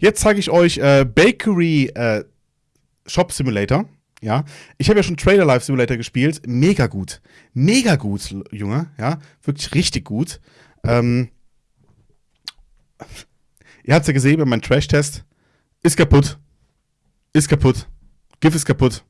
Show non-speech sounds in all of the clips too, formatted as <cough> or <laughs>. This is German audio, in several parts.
Jetzt zeige ich euch äh, Bakery äh, Shop Simulator. Ja, ich habe ja schon Trailer Life Simulator gespielt. Mega gut. Mega gut, Junge. Ja, wirklich richtig gut. Ähm, ihr habt es ja gesehen bei meinem Trash-Test. Ist kaputt. Ist kaputt. GIF ist kaputt.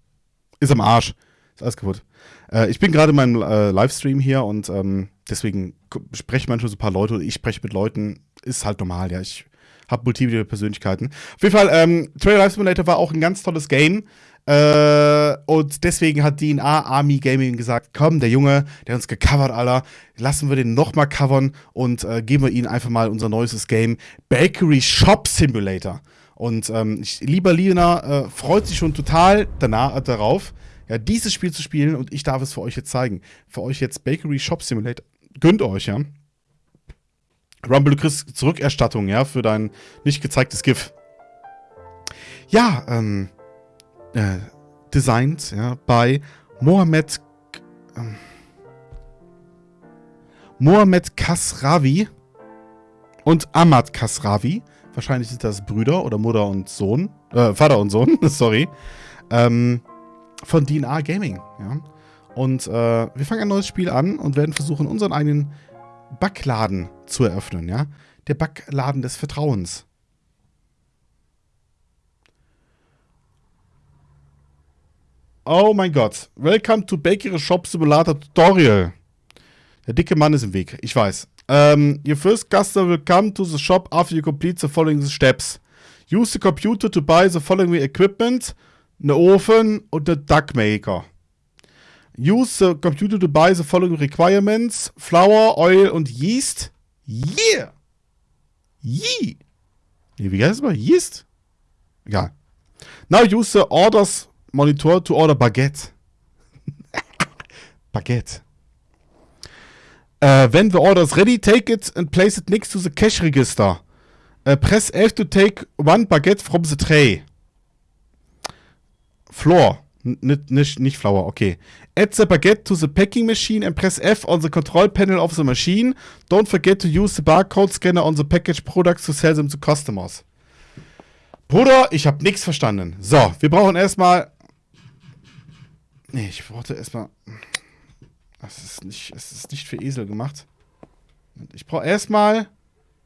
Ist am Arsch. Ist alles kaputt. Äh, ich bin gerade in meinem äh, Livestream hier und ähm, deswegen spreche manchmal so ein paar Leute oder ich spreche mit Leuten. Ist halt normal, ja. Ich habe multiple Persönlichkeiten. Auf jeden Fall, ähm, Trailer Life Simulator war auch ein ganz tolles Game. Äh, und deswegen hat DNA Army Gaming gesagt: Komm, der Junge, der uns gecovert, Alter, lassen wir den nochmal covern und äh, geben wir ihnen einfach mal unser neuestes Game: Bakery Shop Simulator. Und ähm, ich, lieber Lina äh, freut sich schon total danach, äh, darauf, ja, dieses Spiel zu spielen und ich darf es für euch jetzt zeigen. Für euch jetzt Bakery Shop Simulator. Gönnt euch, ja. Rumble, du kriegst Zurückerstattung, ja, für dein nicht gezeigtes GIF. Ja, ähm, äh, designt, ja, bei Mohamed, ähm, Mohamed Kasravi und Ahmad Kasravi. Wahrscheinlich sind das Brüder oder Mutter und Sohn, äh, Vater und Sohn, <laughs> sorry, ähm, von DNA Gaming, ja. Und äh, wir fangen ein neues Spiel an und werden versuchen, unseren eigenen Backladen zu eröffnen, ja? Der Backladen des Vertrauens. Oh mein Gott. Welcome to Bakery Shop Simulator Tutorial. Der dicke Mann ist im Weg, ich weiß. Um, your first customer will come to the shop after you complete the following steps. Use the computer to buy the following equipment. Eine Ofen und eine Duck Maker. Use the computer to buy the following requirements. Flour, Oil und Yeast. Yeah! Yee! Nee, wie heißt es mal? Yeast? Egal. Now use the orders monitor to order baguette. <laughs> baguette. Uh, when the order is ready, take it and place it next to the cash register. Uh, press F to take one baguette from the tray. Floor. Nicht, nicht, nicht Flour, okay. Add the baguette to the packing machine and press F on the control panel of the machine. Don't forget to use the barcode scanner on the packaged products to sell them to customers. Bruder, ich habe nichts verstanden. So, wir brauchen erstmal. Nee, ich brauchte erstmal. Das ist nicht, es ist nicht für Esel gemacht. Ich brauche erstmal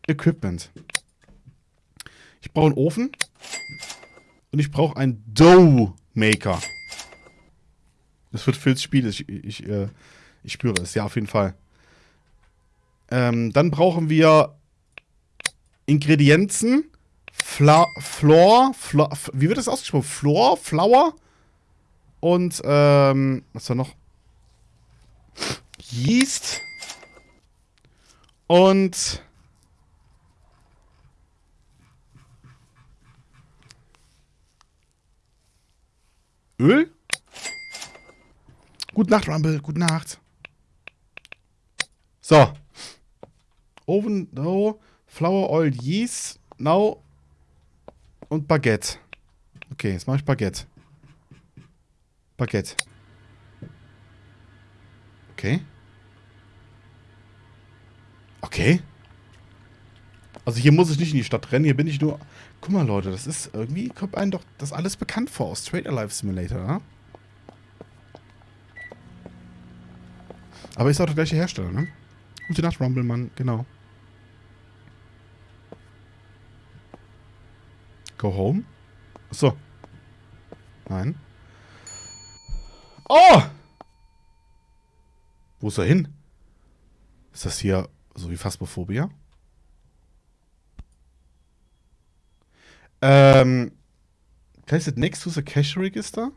Equipment. Ich brauche einen Ofen. Und ich brauche einen Dough Das wird fürs Spiel. Ich, ich, äh, ich spüre es, ja, auf jeden Fall. Ähm, dann brauchen wir Ingredienzen. Fla Floor, Floor, wie wird das ausgesprochen? Floor, Flour und ähm, was war noch? Yeast und Öl? Gute Nacht, Rumble. Gute Nacht. So. Oven, no. Flour, Oil, Yeast, now. Und Baguette. Okay, jetzt mache ich Baguette. Baguette. Okay. Okay. Also hier muss ich nicht in die Stadt rennen, hier bin ich nur... Guck mal, Leute, das ist... Irgendwie kommt einem doch das alles bekannt vor aus Trade Alive Simulator, ja? Aber ist auch der gleiche Hersteller, ne? Gute Nacht, Rumblemann, genau. Go home? Achso. Nein. Oh! Wo ist er hin? Ist das hier so wie Phasmophobia? Ähm. Place it next to the cash register?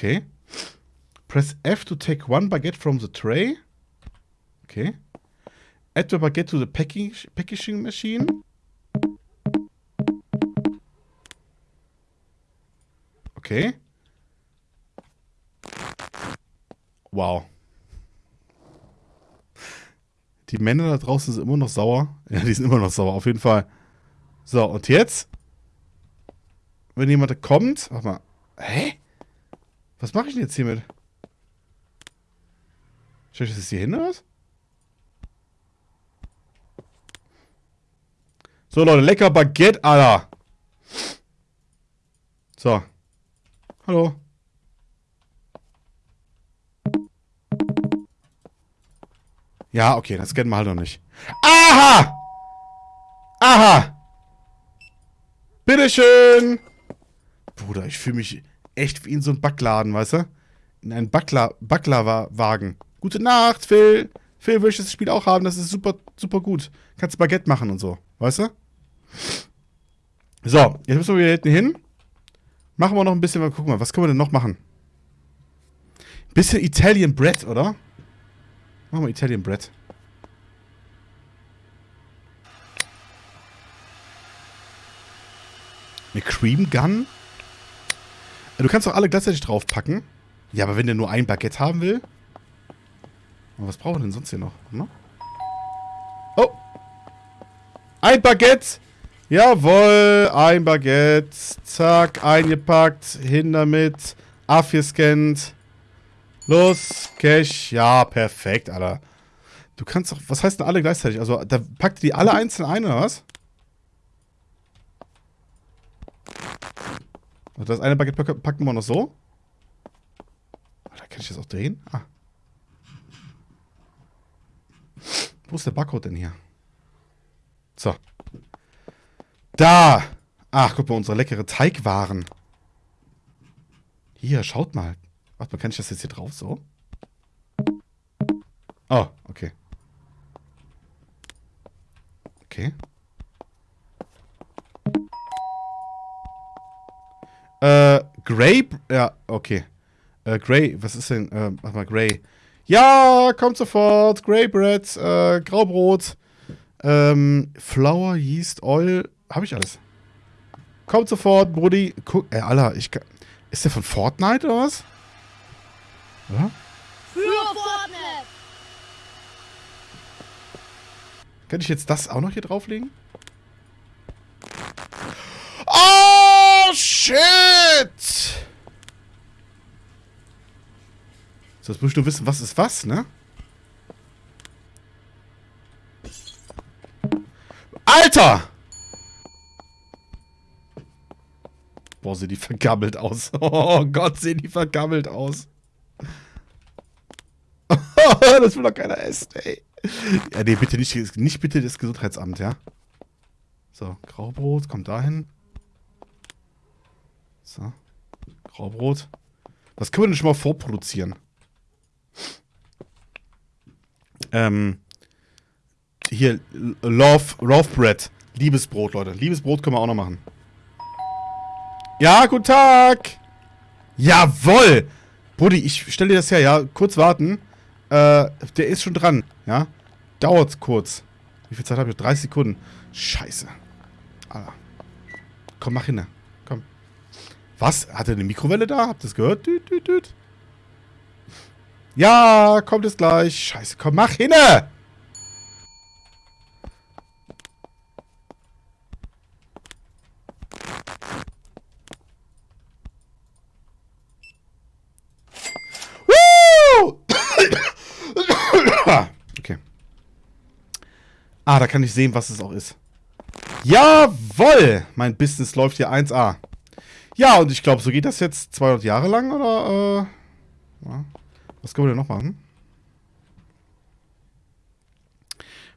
Okay. Press F to take one baguette from the tray. Okay. Add the baguette to the packing, packaging machine. Okay. Wow. Die Männer da draußen sind immer noch sauer. <laughs> Ja, die sind immer noch sauer, auf jeden Fall. So, und jetzt? Wenn jemand kommt. Warte mal. Hä? Was mache ich denn jetzt hiermit? Schau ich das jetzt hier hin oder was? So, Leute, lecker Baguette, Alter. So. Hallo. Ja, okay, das kennen wir halt noch nicht. Aha! Aha! Bitteschön! Bruder, ich fühle mich echt wie in so einem Backladen, weißt du? In einem Backla Baklava-Wagen. Gute Nacht, Phil. Phil, will ich das Spiel auch haben? Das ist super, super gut. Kannst Baguette machen und so, weißt du? So, jetzt müssen wir wieder hinten hin. Machen wir noch ein bisschen, guck mal, was können wir denn noch machen? Bisschen Italian Bread, oder? Machen wir Italian Bread. Eine Cream Gun? Du kannst doch alle gleichzeitig draufpacken. Ja, aber wenn der nur ein Baguette haben will. Was brauchen wir denn sonst hier noch? Ne? Oh! Ein Baguette! Jawohl, ein Baguette. Zack, eingepackt. Hin damit. Abgescannt. Los, Cash. Ja, perfekt, Alter. Du kannst doch, was heißt denn alle gleichzeitig? Also, da packt die alle einzeln ein, oder was? Das eine Baguette packen wir noch so. Da kann ich das auch drehen? Ah. Wo ist der Barcode denn hier? So. Da! Ach, guck mal, unsere leckere Teigwaren. Hier, schaut mal. Warte mal, kann ich das jetzt hier drauf so? Oh, okay. Okay. Äh, Grey? Ja, okay. Äh, Grey, was ist denn? Äh, mach mal Grey. Ja, kommt sofort. Grey Bread, äh, Graubrot. Ähm, Flour, Yeast, Oil. Hab ich alles. Kommt sofort, Brudi. Guck, ey, Alter, ich kann. Ist der von Fortnite oder was? Ja? Für Fortnite! Kann ich jetzt das auch noch hier drauflegen? Oh, shit! So, jetzt musst du wissen, was ist was, ne? Alter! Boah, sehen die vergammelt aus. <laughs> Oh Gott, sehen die vergammelt aus. <laughs> das will doch keiner essen, ey. Ja, nee, bitte nicht, nicht bitte das Gesundheitsamt, ja? So, Graubrot, kommt dahin. So. Graubrot. Was können wir denn schon mal vorproduzieren? Ähm. Hier, Love, Love Bread. Liebesbrot, Leute. Liebesbrot können wir auch noch machen. Ja, guten Tag. Jawoll. Buddy, ich stelle dir das her, ja. Kurz warten. Äh, der ist schon dran, ja. Dauert kurz. Wie viel Zeit habe ich? 30 Sekunden. Scheiße. Alter. Komm, mach hin. Was? Hat er eine Mikrowelle da? Habt ihr das gehört? Düt, düt, düt. Ja, kommt es gleich. Scheiße, komm, mach hin! okay. Ah, da kann ich sehen, was es auch ist. Jawoll! Mein Business läuft hier 1A. Ja, und ich glaube, so geht das jetzt 200 Jahre lang, oder? Äh, ja. Was können wir denn noch machen?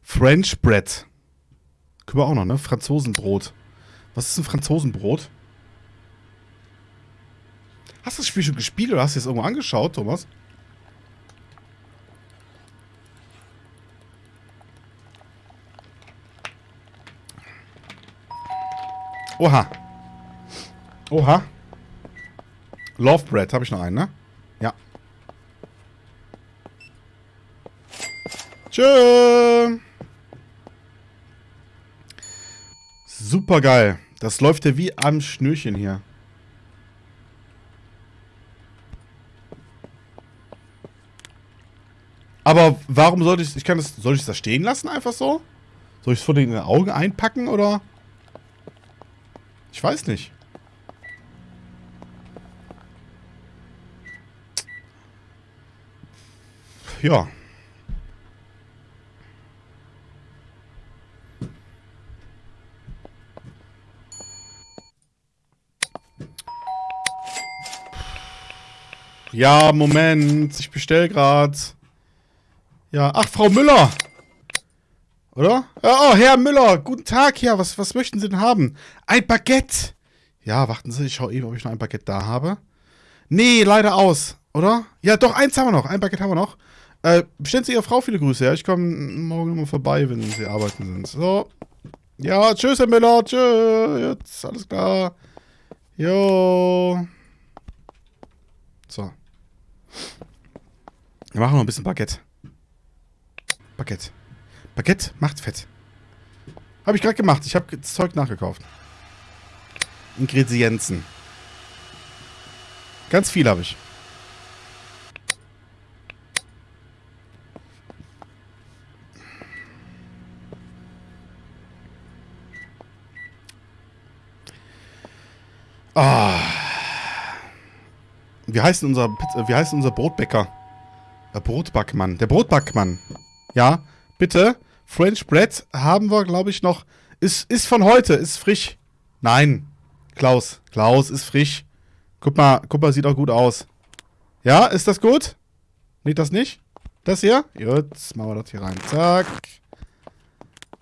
French Bread. Können wir auch noch, ne? Franzosenbrot. Was ist ein Franzosenbrot? Hast du das Spiel schon gespielt oder hast du es irgendwo angeschaut, Thomas? Oha. Oha. Love Bread, habe ich noch einen, ne? Ja. Tschö. Super geil. Das läuft ja wie am Schnürchen hier. Aber warum sollte ich, ich kann das, soll ich das stehen lassen einfach so? Soll ich es vor den Augen einpacken oder? Ich weiß nicht. ja. Ja, Moment. Ich bestell grad. Ja, ach, Frau Müller. Oder? Oh, Herr Müller. Guten Tag, ja. Was, was möchten Sie denn haben? Ein Baguette. Ja, warten Sie. Ich schaue eben, ob ich noch ein Baguette da habe. Nee, leider aus. Oder? Ja, doch, eins haben wir noch. Ein Baguette haben wir noch. Äh, bestellen Sie Ihrer Frau viele Grüße, ja? Ich komme morgen mal vorbei, wenn Sie arbeiten sind. So. Ja, tschüss, Herr Müller. Tschüss. Jetzt, alles klar. Jo. So. Wir machen noch ein bisschen Baguette. Baguette. Baguette macht fett. Habe ich gerade gemacht. Ich habe das Zeug nachgekauft. Ingredienzen. Ganz viel habe ich. Ah. Wie heißt unser, wie heißt unser Brotbäcker? Der Brotbackmann. Der Brotbackmann. Ja, bitte. French Bread haben wir, glaube ich, noch. Ist, ist von heute, ist frisch. Nein. Klaus. Klaus ist frisch. Guck mal, guck mal, sieht auch gut aus. Ja, ist das gut? Nee, das nicht? Das hier? Jetzt machen wir das hier rein. Zack.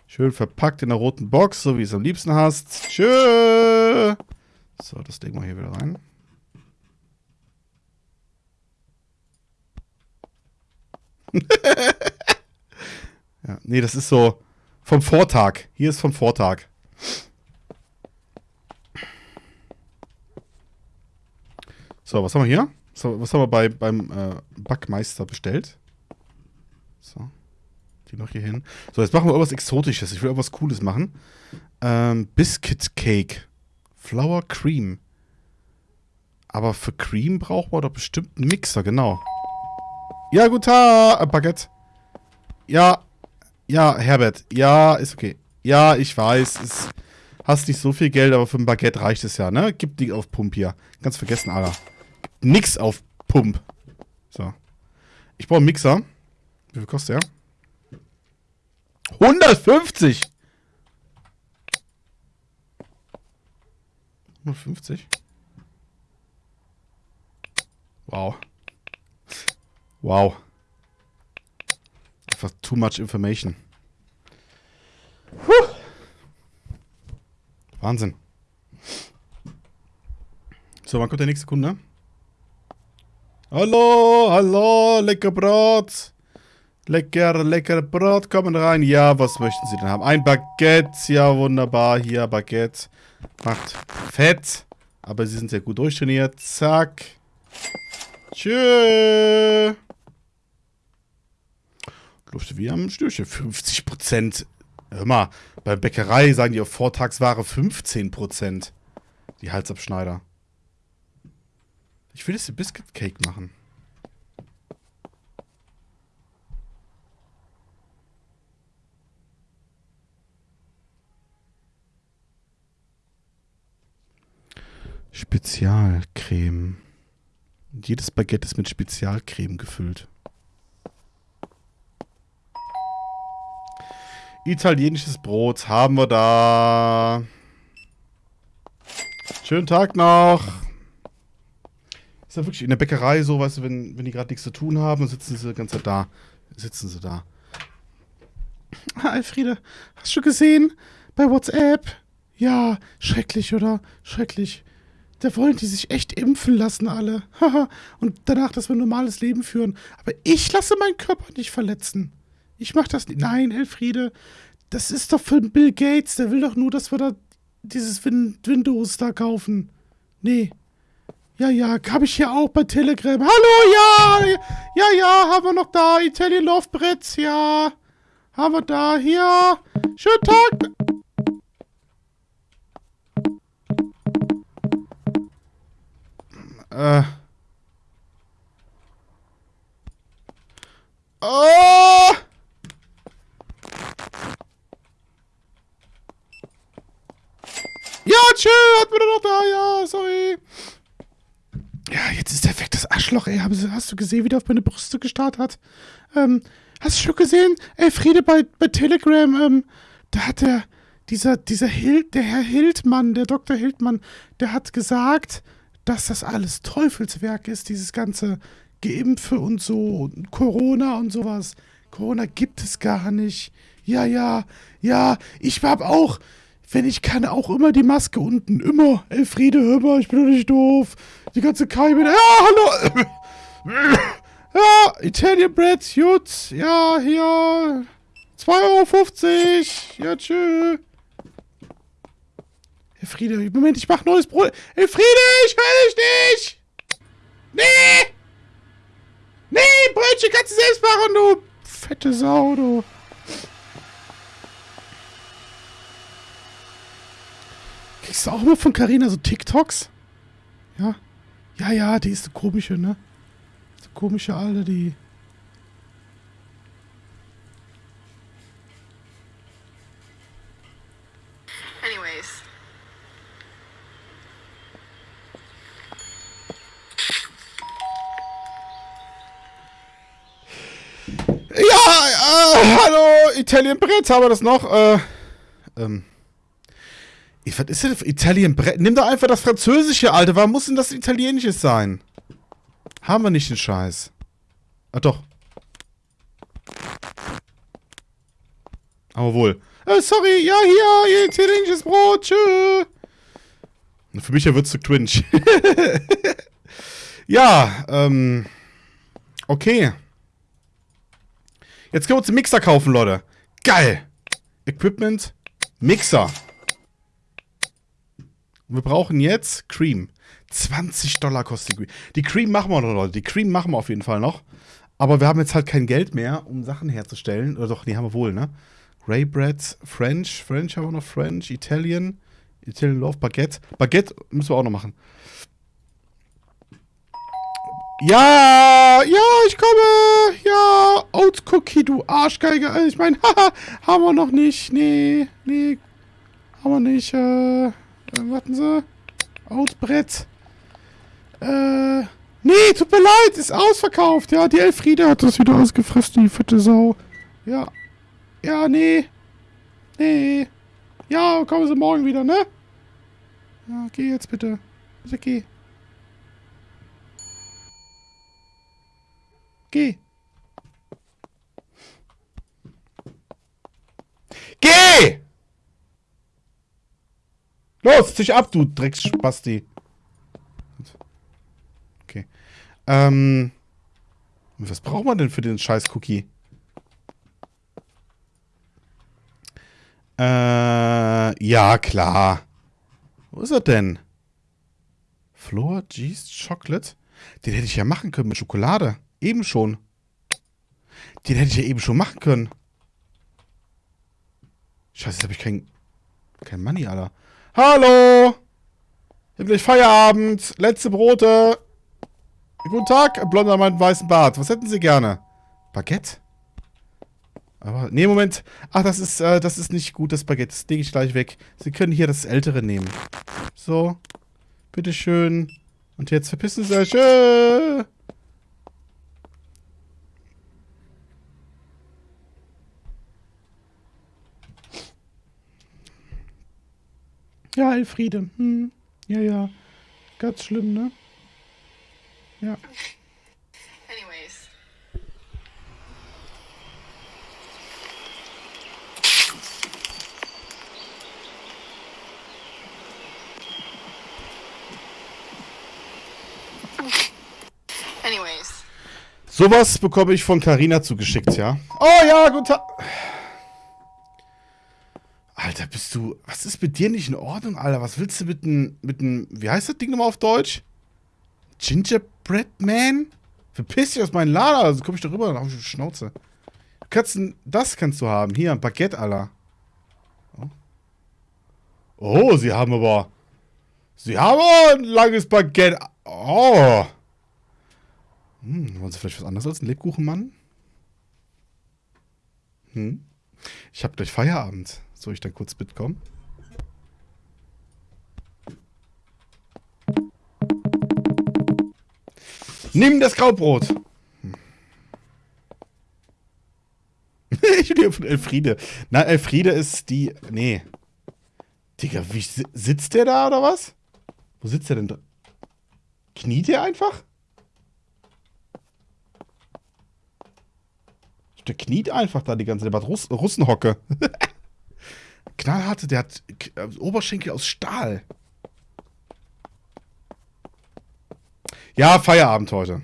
Schön verpackt in der roten Box, so wie es am liebsten hast. Tschö. So, das legen wir hier wieder rein. <laughs> ja, nee, das ist so vom Vortag. Hier ist vom Vortag. So, was haben wir hier? So, was haben wir bei, beim äh, Backmeister bestellt? So. Die noch hier hin. So, jetzt machen wir irgendwas Exotisches. Ich will irgendwas Cooles machen. Ähm, Biscuit Cake. Flour Cream. Aber für Cream braucht man doch bestimmt einen Mixer, genau. Ja, guten Tag, äh, Baguette. Ja, ja, Herbert. Ja, ist okay. Ja, ich weiß, es hast nicht so viel Geld, aber für ein Baguette reicht es ja, ne? Gib die auf Pump hier. Ganz vergessen, Alter. Nix auf Pump. So. Ich brauche einen Mixer. Wie viel kostet der? 150! 150? Wow. Wow. Einfach too much information. Puh. Wahnsinn. So, wann kommt der nächste Kunde? Hallo, hallo, lecker Brot. Lecker, lecker Brot, kommen rein. Ja, was möchten Sie denn haben? Ein Baguette, ja, wunderbar. Hier, Baguette. Macht fett. Aber Sie sind sehr gut durchtrainiert. Zack. Tschö. Lufte wie am Stürchen. 50%. Hör mal, bei Bäckerei sagen die auf Vortagsware 15%. Die Halsabschneider. Ich will jetzt die Biscuit Cake machen. Spezialcreme. Jedes Baguette ist mit Spezialcreme gefüllt. Italienisches Brot haben wir da. Schönen Tag noch. Ist ja wirklich in der Bäckerei so, weißt du, wenn, wenn die gerade nichts zu tun haben, sitzen sie die ganze Zeit da. Sitzen sie da. Alfriede, hast du gesehen? Bei WhatsApp? Ja, schrecklich, oder? Schrecklich. Da wollen die sich echt impfen lassen, alle. Haha. Und danach, dass wir ein normales Leben führen. Aber ich lasse meinen Körper nicht verletzen. Ich mach das nicht. Nein, Elfriede, das ist doch für Bill Gates. Der will doch nur, dass wir da dieses Win Windows da kaufen. Nee. Ja, ja, habe ich hier auch bei Telegram. Hallo, ja, ja, ja, haben wir noch da. Italian Love Bretts, ja. Haben wir da, hier. Schönen Tag. Äh. Oh! Ja, tschö, hat mir doch da, ja, sorry. Ja, jetzt ist der weg, das Arschloch, ey. Hast du gesehen, wie der auf meine Brüste gestarrt hat? Ähm, hast du schon gesehen? Ey, Friede bei, bei Telegram, ähm, da hat der, dieser, dieser Hild, der Herr Hildmann, der Dr. Hildmann, der hat gesagt, dass das alles Teufelswerk ist, dieses ganze Geimpfe und so und Corona und sowas. Corona gibt es gar nicht. Ja, ja, ja, ich hab auch, wenn ich kann, auch immer die Maske unten. Immer. Elfriede, hör mal, ich bin doch nicht doof. Die ganze Keimen. Ja, hallo. <laughs> Ja, Italian Bread, gut. Ja, hier. 2,50 Euro. Ja, tschö. Elfriede, Moment, ich mach neues Brot. Elfriede, ich höre dich nicht. Nee. Nee, Brötchen kannst du selbst machen, du fette Sau, du. Kriegst du auch immer von Carina so TikToks? Ja? Ja, ja, die ist so komische, ne? So komische Alte, die... hallo, Italien Brett, haben wir das noch? Äh, ähm. Was ist denn Italien Brett? Nimm doch einfach das Französische, Alter. Warum muss denn das Italienisches sein? Haben wir nicht den Scheiß. Ah, doch. Aber wohl. Äh, sorry, ja, hier, ihr italienisches Brot, tschö. Für mich wird es zu cringe. <laughs> ja, ähm. Okay. Jetzt können wir uns einen Mixer kaufen, Leute. Geil. Equipment, Mixer. Wir brauchen jetzt Cream. 20 Dollar kostet die Cream. Die Cream machen wir noch, Leute. Die Cream machen wir auf jeden Fall noch. Aber wir haben jetzt halt kein Geld mehr, um Sachen herzustellen. Oder doch, nee, haben wir wohl, ne? Grey Bread, French. French haben wir noch French, Italian. Italian Love, Baguette. Baguette müssen wir auch noch machen. Ja, ja, ich komme. Ja, Oats Cookie, du Arschgeige. Ich meine, <laughs> haha, haben wir noch nicht. Nee, nee, haben wir nicht. Äh, äh warten Sie. Oats Brett. Äh, nee, tut mir leid, ist ausverkauft. Ja, die Elfriede hat das wieder ausgefressen, die fette Sau. Ja, ja, nee. Nee. Ja, kommen Sie morgen wieder, ne? Ja, geh jetzt bitte. Bitte geh. Geh. Geh! Los, zisch ab, du Drecksspasti. Okay. Ähm. Was braucht man denn für den scheiß Cookie? Äh, ja, klar. Wo ist er denn? Floor G's Chocolate? Den hätte ich ja machen können mit Schokolade. Eben schon. Den hätte ich ja eben schon machen können. Scheiße, jetzt habe ich kein, kein Money, Alter. Hallo! Ich hab gleich Feierabend. Letzte Brote. Guten Tag, blonder mit weißen Bart. Was hätten Sie gerne? Baguette? Aber, nee, Moment. Ach, das ist, äh, das ist nicht gut, das Baguette. Das lege ich gleich weg. Sie können hier das ältere nehmen. So. Bitteschön. Und jetzt verpissen Sie euch. Äh. Ja, Elfriede. Hm. Ja, ja. Ganz schlimm, ne? Ja. Anyways. Anyways. Sowas bekomme ich von Carina zugeschickt, ja? Oh ja, guten Tag. Alter, bist du. Was ist mit dir nicht in Ordnung, Alter? Was willst du mit einem. Mit. Wie heißt das Ding nochmal auf Deutsch? Gingerbread Man? Verpiss dich aus meinem Lader, also komm ich da rüber, dann hab ich die Schnauze. Kannst, das kannst du haben. Hier, ein Baguette, Alter. Oh. oh, sie haben aber. Sie haben aber ein langes Baguette. Oh. Hm, wollen sie vielleicht was anderes als ein Lebkuchenmann? Hm? Ich hab gleich Feierabend. Soll ich dann kurz mitkommen? Nimm das Graubrot! Hm. <laughs> ich bin von Elfriede. Na, Elfriede ist die. Nee. Digga, wie sitzt der da oder was? Wo sitzt der denn? Kniet der einfach? Der kniet einfach da die ganze Zeit. Der hat Russ Russenhocke. <laughs> Knallharte, der hat äh, Oberschenkel aus Stahl. Ja, Feierabend heute.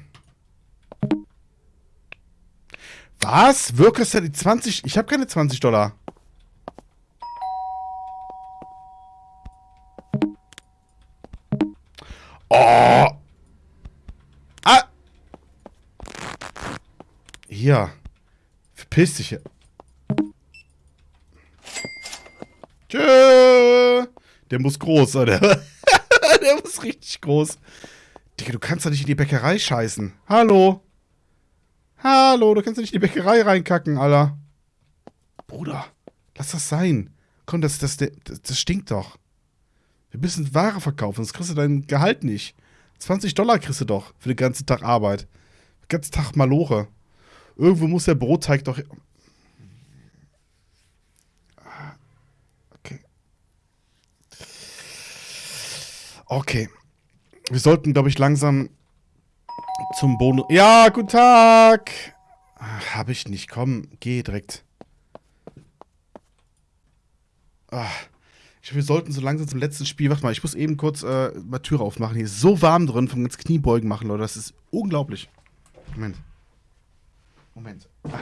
Was? Du die 20? Ich habe keine 20 Dollar. Oh. Ah. Hier. Verpiss dich. hier. Tschö. Der muss groß, oder? <laughs> Der muss richtig groß. Digga, du kannst doch nicht in die Bäckerei scheißen. Hallo? Hallo, du kannst doch nicht in die Bäckerei reinkacken, Alter. Bruder, lass das sein. Komm, das, das, das, das stinkt doch. Wir müssen Ware verkaufen, sonst kriegst du dein Gehalt nicht. 20 Dollar kriegst du doch für den ganzen Tag Arbeit. Den ganzen Tag Malore. Irgendwo muss der Brotteig doch... Okay. Wir sollten, glaube ich, langsam zum Bonus... Ja, guten Tag! Ach, hab ich nicht. Komm, geh direkt. Ach. Ich, wir sollten so langsam zum letzten Spiel. Warte mal, ich muss eben kurz äh, mal Tür aufmachen. Hier ist so warm drin, vom ganz Kniebeugen machen, Leute. Das ist unglaublich. Moment. Moment. Ah.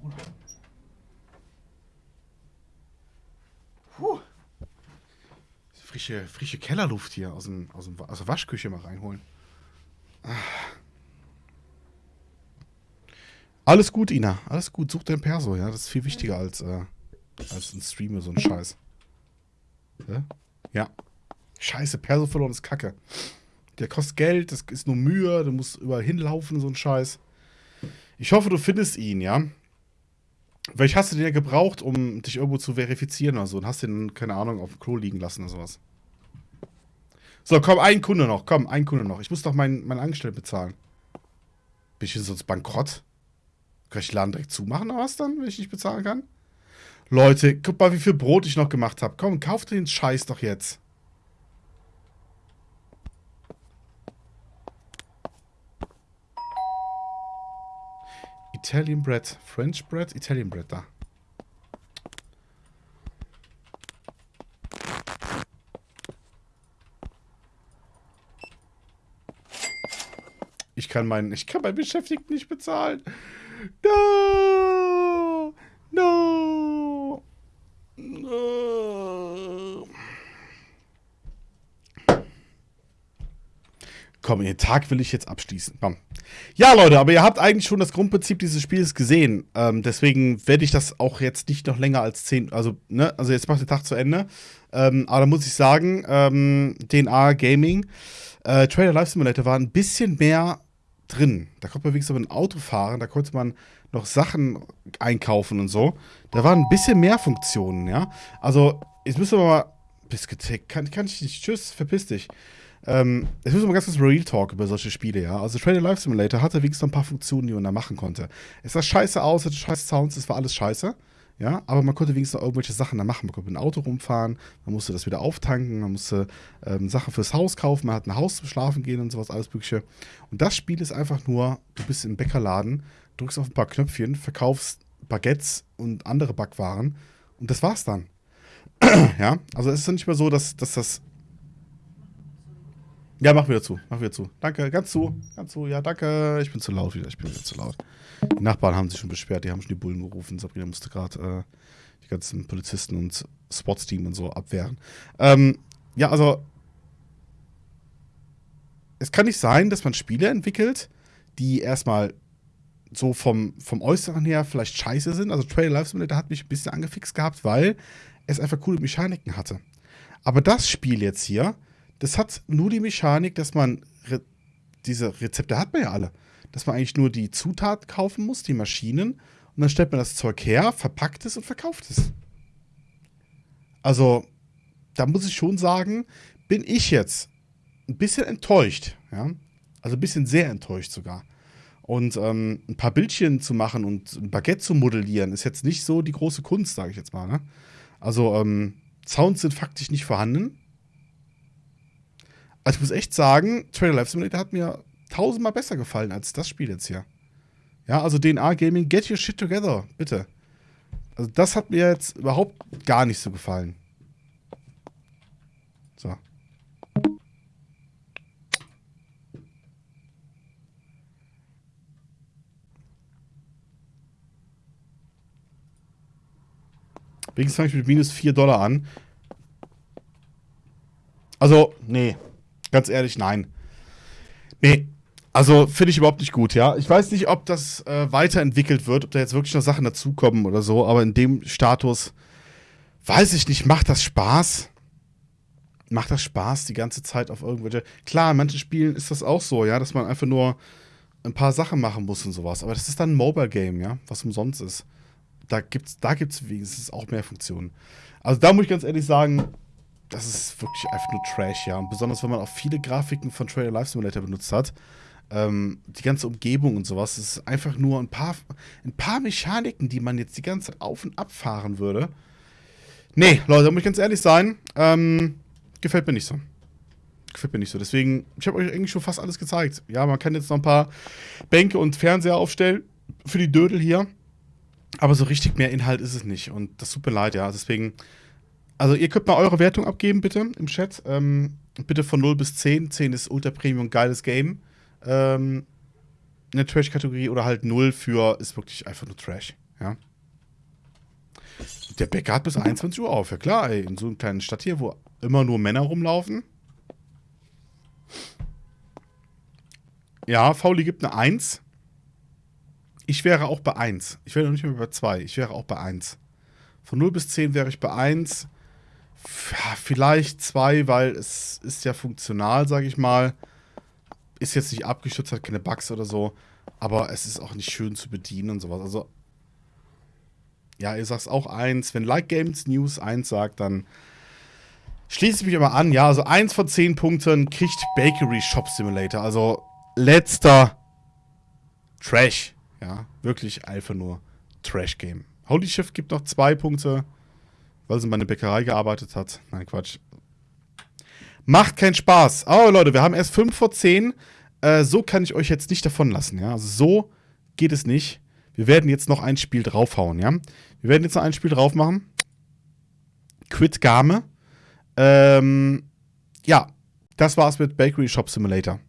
Bruder. Frische, frische Kellerluft hier aus, dem, aus, dem, aus der Waschküche mal reinholen. Ah. Alles gut, Ina. Alles gut. Such dein Perso, ja. Das ist viel wichtiger als, äh, als ein Streamer, so ein Scheiß. Ja? ja. Scheiße, Perso verloren ist Kacke. Der kostet Geld, das ist nur Mühe, du musst überall hinlaufen, so ein Scheiß. Ich hoffe, du findest ihn, ja. Vielleicht hast du den ja gebraucht, um dich irgendwo zu verifizieren oder so und hast den, keine Ahnung, auf dem Klo liegen lassen oder sowas. So, komm, ein Kunde noch. Komm, ein Kunde noch. Ich muss doch meinen mein Angestellten bezahlen. Bin ich denn sonst bankrott? Kann ich den Laden direkt zumachen oder was dann, wenn ich nicht bezahlen kann? Leute, guck mal, wie viel Brot ich noch gemacht habe. Komm, kauft den Scheiß doch jetzt. Italian Bread. French Bread, Italian Bread, da. Ich kann meinen, ich kann meinen Beschäftigten nicht bezahlen. No! No! no. Komm, den Tag will ich jetzt abschließen. Komm. Ja, Leute, aber ihr habt eigentlich schon das Grundprinzip dieses Spiels gesehen. Ähm, deswegen werde ich das auch jetzt nicht noch länger als 10. Also, ne, also jetzt macht der Tag zu Ende. Ähm, aber da muss ich sagen, ähm, DNA Gaming, äh, Trader Life Simulator war ein bisschen mehr drin. Da konnte man wenigstens mit ein Auto fahren, da konnte man noch Sachen einkaufen und so. Da waren ein bisschen mehr Funktionen, ja. Also, jetzt müssen wir mal. Biscuit, kann, kann ich nicht. Tschüss, verpiss dich. Ähm, müssen wir mal ganz kurz Real Talk über solche Spiele, ja. Also Trader Life Simulator hatte wenigstens noch ein paar Funktionen, die man da machen konnte. Es sah scheiße aus, hatte scheiße Sounds, es war alles scheiße. Ja, aber man konnte wenigstens noch irgendwelche Sachen da machen. Man konnte mit dem Auto rumfahren, man musste das wieder auftanken, man musste ähm, Sachen fürs Haus kaufen, man hat ein Haus zum Schlafen gehen und sowas, alles Mögliche. Und das Spiel ist einfach nur, du bist im Bäckerladen, drückst auf ein paar Knöpfchen, verkaufst Baguettes und andere Backwaren und das war's dann. <clears throat> ja, also es ist nicht mehr so, dass, dass das ja, mach wieder zu. Mach wieder zu. Danke, ganz zu. Ganz zu. Ja, danke. Ich bin zu laut wieder. Ich bin wieder zu laut. Die Nachbarn haben sich schon beschwert. Die haben schon die Bullen gerufen. Sabrina musste gerade äh, die ganzen Polizisten und Sportsteam und so abwehren. Ähm, ja, also. Es kann nicht sein, dass man Spiele entwickelt, die erstmal so vom, vom Äußeren her vielleicht scheiße sind. Also Trail Life Simulator hat mich ein bisschen angefixt gehabt, weil es einfach coole Mechaniken hatte. Aber das Spiel jetzt hier das hat nur die Mechanik, dass man Re diese Rezepte hat man ja alle, dass man eigentlich nur die Zutaten kaufen muss, die Maschinen, und dann stellt man das Zeug her, verpackt es und verkauft es. Also, da muss ich schon sagen, bin ich jetzt ein bisschen enttäuscht, ja. Also ein bisschen sehr enttäuscht sogar. Und ähm, ein paar Bildchen zu machen und ein Baguette zu modellieren, ist jetzt nicht so die große Kunst, sage ich jetzt mal. Ne? Also, ähm, Sounds sind faktisch nicht vorhanden. Also ich muss echt sagen, Trailer Life Simulator hat mir tausendmal besser gefallen als das Spiel jetzt hier. Ja, also DNA Gaming, get your shit together, bitte. Also das hat mir jetzt überhaupt gar nicht so gefallen. So. Wenigstens fange ich mit minus 4 Dollar an. Also, nee. Ganz ehrlich, nein. Nee. Also, finde ich überhaupt nicht gut, ja. Ich weiß nicht, ob das äh, weiterentwickelt wird, ob da jetzt wirklich noch Sachen dazukommen oder so, aber in dem Status, weiß ich nicht, macht das Spaß? Macht das Spaß, die ganze Zeit auf irgendwelche. Klar, in manchen Spielen ist das auch so, ja, dass man einfach nur ein paar Sachen machen muss und sowas. Aber das ist dann ein Mobile-Game, ja, was umsonst ist da gibt es da gibt's wenigstens auch mehr Funktionen. Also da muss ich ganz ehrlich sagen, das ist wirklich einfach nur Trash, ja. Und besonders, wenn man auch viele Grafiken von Trailer Life Simulator benutzt hat. Ähm, die ganze Umgebung und sowas, das ist einfach nur ein paar, ein paar Mechaniken, die man jetzt die ganze Zeit auf und ab fahren würde. Nee, Leute, muss ich ganz ehrlich sein, ähm, gefällt mir nicht so. Gefällt mir nicht so. Deswegen, ich habe euch eigentlich schon fast alles gezeigt. Ja, man kann jetzt noch ein paar Bänke und Fernseher aufstellen für die Dödel hier. Aber so richtig mehr Inhalt ist es nicht. Und das tut mir leid, ja. Deswegen, also ihr könnt mal eure Wertung abgeben, bitte, im Chat. Ähm, bitte von 0 bis 10. 10 ist Ultra Premium, geiles Game. Ähm, in der Trash-Kategorie oder halt 0 für ist wirklich einfach nur Trash, ja. Der Bäcker hat bis 21 Uhr auf, ja klar, ey. In so einer kleinen Stadt hier, wo immer nur Männer rumlaufen. Ja, Fauli gibt eine 1. Ich wäre auch bei 1. Ich wäre noch nicht mehr bei 2. Ich wäre auch bei 1. Von 0 bis 10 wäre ich bei 1. Vielleicht 2, weil es ist ja funktional, sage ich mal. Ist jetzt nicht abgestürzt, hat keine Bugs oder so. Aber es ist auch nicht schön zu bedienen und sowas. Also, ja, ihr sagt auch 1. Wenn Like Games News 1 sagt, dann schließe ich mich immer an. Ja, also 1 von 10 Punkten kriegt Bakery Shop Simulator. Also, letzter Trash. Ja, wirklich einfach nur Trash-Game. Holy Shift gibt noch zwei Punkte, weil sie bei einer Bäckerei gearbeitet hat. Nein, Quatsch. Macht keinen Spaß. Oh, Leute, wir haben erst 5 vor 10. Äh, so kann ich euch jetzt nicht davon lassen, ja. Also so geht es nicht. Wir werden jetzt noch ein Spiel draufhauen, ja. Wir werden jetzt noch ein Spiel drauf machen. Quit Game. Ähm, ja, das war's mit Bakery Shop Simulator.